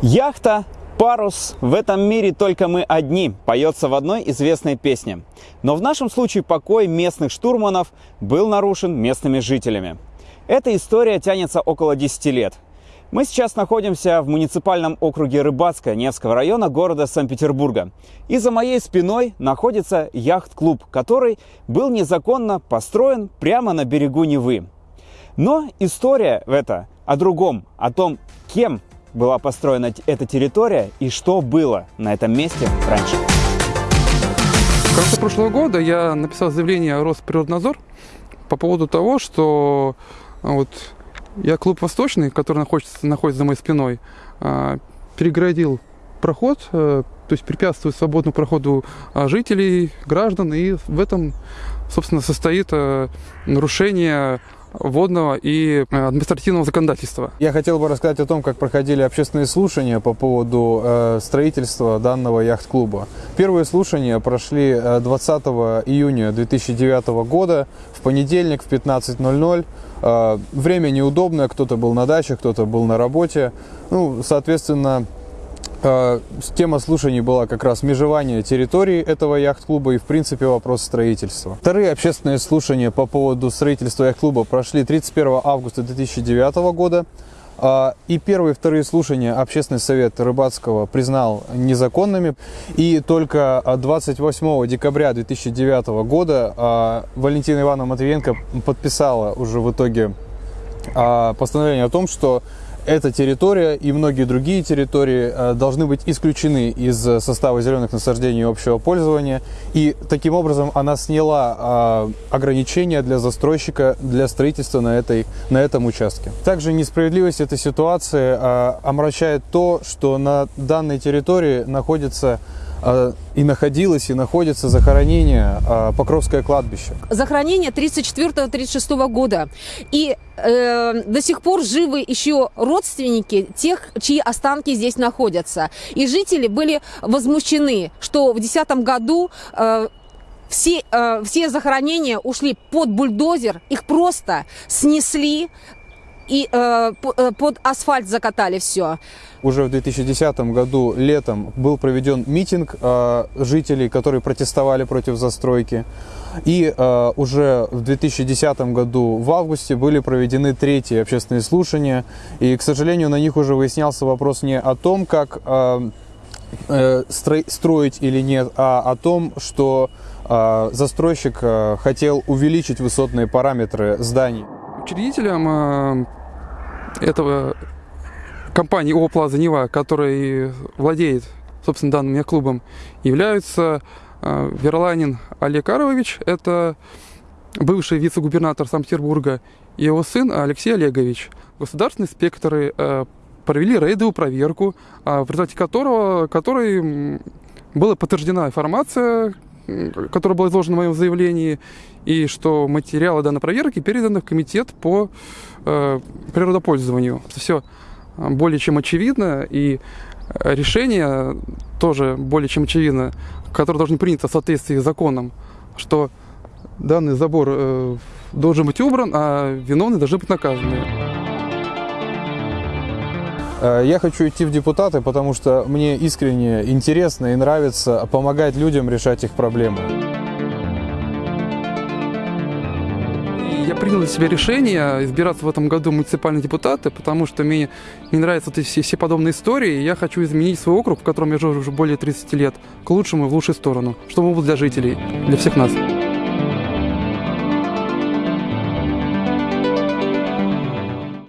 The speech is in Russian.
Яхта, парус, в этом мире только мы одни, поется в одной известной песне. Но в нашем случае покой местных штурманов был нарушен местными жителями. Эта история тянется около 10 лет. Мы сейчас находимся в муниципальном округе Рыбацкое Невского района города Санкт-Петербурга. И за моей спиной находится яхт-клуб, который был незаконно построен прямо на берегу Невы. Но история в это о другом, о том, кем была построена эта территория и что было на этом месте раньше. В конце прошлого года я написал заявление в Росприроднадзор по поводу того, что а, вот я клуб «Восточный», который находится, находится за моей спиной, а, перегородил проход, э, то есть препятствует свободному проходу а, жителей, граждан, и в этом, собственно, состоит э, нарушение водного и э, административного законодательства. Я хотел бы рассказать о том, как проходили общественные слушания по поводу э, строительства данного яхт-клуба. Первые слушания прошли 20 э, июня 2009 года в понедельник в 15.00. Э, время неудобное, кто-то был на даче, кто-то был на работе. Ну, соответственно, тема слушаний была как раз межевание территории этого яхт-клуба и, в принципе, вопрос строительства. Вторые общественные слушания по поводу строительства яхт-клуба прошли 31 августа 2009 года. Э, и первые и вторые слушания Общественный совет Рыбацкого признал незаконными. И только 28 декабря 2009 года э, Валентина Ивановна Матвиенко подписала уже в итоге постановление о том, что эта территория и многие другие территории э, должны быть исключены из состава зеленых насаждений общего пользования. И таким образом она сняла э, ограничения для застройщика для строительства на, этой, на этом участке. Также несправедливость этой ситуации э, омрачает то, что на данной территории находится и находилось, и находится захоронение а, Покровское кладбище. Захоронение 34-36 года. И э, до сих пор живы еще родственники тех, чьи останки здесь находятся. И жители были возмущены, что в 2010 году э, все, э, все захоронения ушли под бульдозер, их просто снесли, и э, э, под асфальт закатали все. Уже в 2010 году летом был проведен митинг э, жителей, которые протестовали против застройки. И э, уже в 2010 году в августе были проведены третьи общественные слушания. И, к сожалению, на них уже выяснялся вопрос не о том, как э, э, строить или нет, а о том, что э, застройщик э, хотел увеличить высотные параметры зданий. Учредителем этого компании ООО «Плаза Нева», владеет, собственно, данным клубом, являются э, Верланин Олег Арович, это бывший вице-губернатор Санкт-Петербурга, и его сын Алексей Олегович. Государственные инспекторы э, провели рейдовую проверку, э, в результате которого, которой была подтверждена информация, которая была изложена в моем заявлении, и что материалы данной проверки переданы в комитет по э, природопользованию. Все более чем очевидно, и решение тоже более чем очевидно, которое должно принято в соответствии с законом, что данный забор э, должен быть убран, а виновные должны быть наказаны. Э, я хочу идти в депутаты, потому что мне искренне интересно и нравится помогать людям решать их проблемы. Я принял для себя решение избираться в этом году муниципальные депутаты, потому что мне не нравятся эти все, все подобные истории. Я хочу изменить свой округ, в котором я живу уже более 30 лет, к лучшему и в лучшую сторону, чтобы он был для жителей, для всех нас.